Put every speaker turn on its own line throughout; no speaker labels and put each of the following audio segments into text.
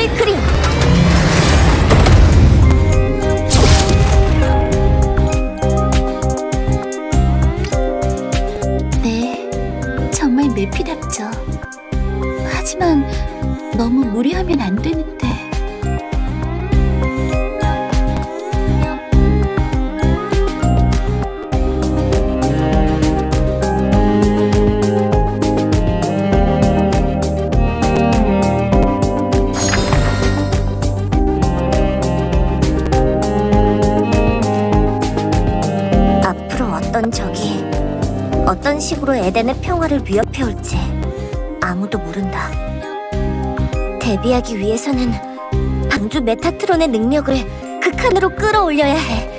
분노의 그림. 네, 정말 매피답죠. 하지만 너무 무리하면 안 되는데. 있던 적이 어떤 식으로 에덴의 평화를 위협해올지 아무도 모른다. 데뷔하기 위해서는 방주 메타트론의 능력을 극한으로 끌어올려야 해.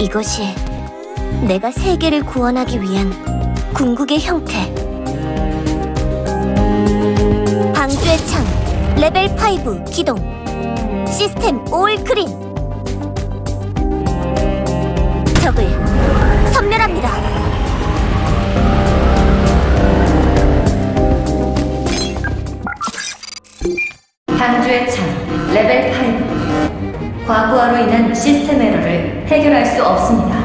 이것이 내가 세계를 구원하기 위한 궁극의 형태. 방주의 창 레벨 5 기동. 시스템 올 크린. 적을 섬멸합니다.
방주의 창 레벨 8 과부하로 인한 시스템 에러를 해결할 수 없습니다.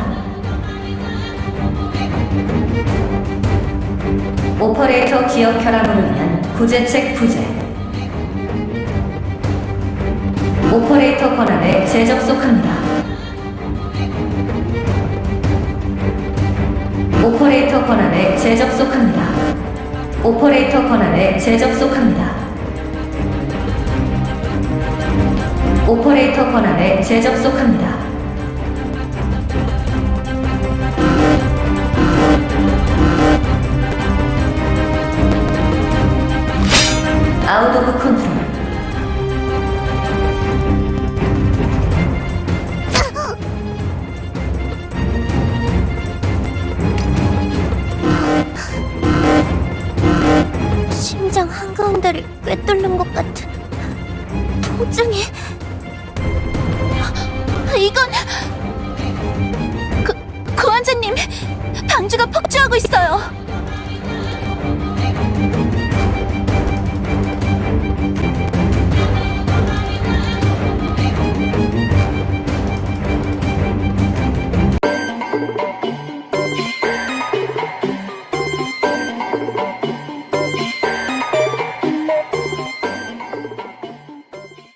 오퍼레이터 기억 결함으로 인한 구제책 부재 오퍼레이터 권한에 재접속합니다. 오퍼레이터 권한에 재접속합니다. 오퍼레이터 권한에 재접속합니다. 오퍼레이터 권한에 재접속합니다. 아웃 오브 컨트롤
심장 한가운데를 꿰뚫는 것 같은 통증이. 이건 그 고환자님 방주가 폭주하고 있어요.